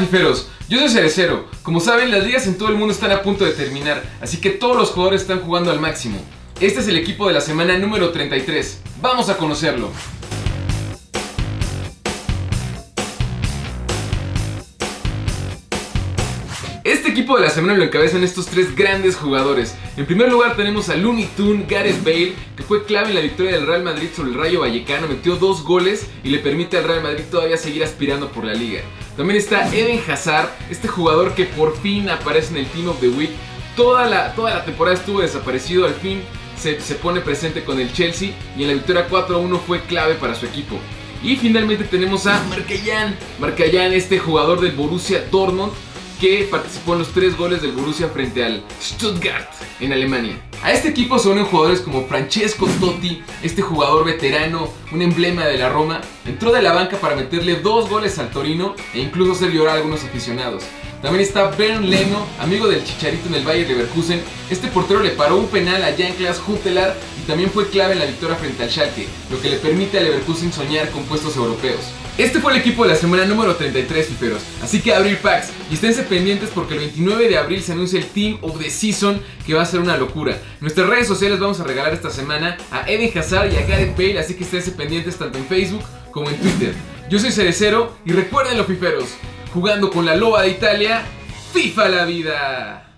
Fiferos, yo soy Cerecero. Como saben, las ligas en todo el mundo están a punto de terminar, así que todos los jugadores están jugando al máximo. Este es el equipo de la semana número 33. Vamos a conocerlo. Este equipo de la semana lo encabezan estos tres grandes jugadores. En primer lugar tenemos a Looney Tune, Gareth Bale, que fue clave en la victoria del Real Madrid sobre el Rayo Vallecano, metió dos goles y le permite al Real Madrid todavía seguir aspirando por la liga. También está Eden Hazard, este jugador que por fin aparece en el Team of the Week. Toda la, toda la temporada estuvo desaparecido, al fin se, se pone presente con el Chelsea y en la victoria 4-1 fue clave para su equipo. Y finalmente tenemos a Marcayan, Marcayan, este jugador del Borussia Dortmund, que participó en los tres goles del Borussia frente al Stuttgart en Alemania. A este equipo se unen jugadores como Francesco Totti, este jugador veterano, un emblema de la Roma, entró de la banca para meterle dos goles al Torino e incluso hacer llorar a algunos aficionados. También está Bernd Leno, amigo del Chicharito en el Bayern Leverkusen. Este portero le paró un penal a Jan-Klaas Huntelaar y también fue clave en la victoria frente al Schalke, lo que le permite a Leverkusen soñar con puestos europeos. Este fue el equipo de la semana número 33, fiferos. Así que abrir packs y esténse pendientes porque el 29 de abril se anuncia el Team of the Season que va a ser una locura. Nuestras redes sociales vamos a regalar esta semana a Eden Hazard y a Gareth Bale, así que esténse pendientes tanto en Facebook como en Twitter. Yo soy Cerecero y recuerden los fiferos, jugando con la loba de Italia, FIFA la vida.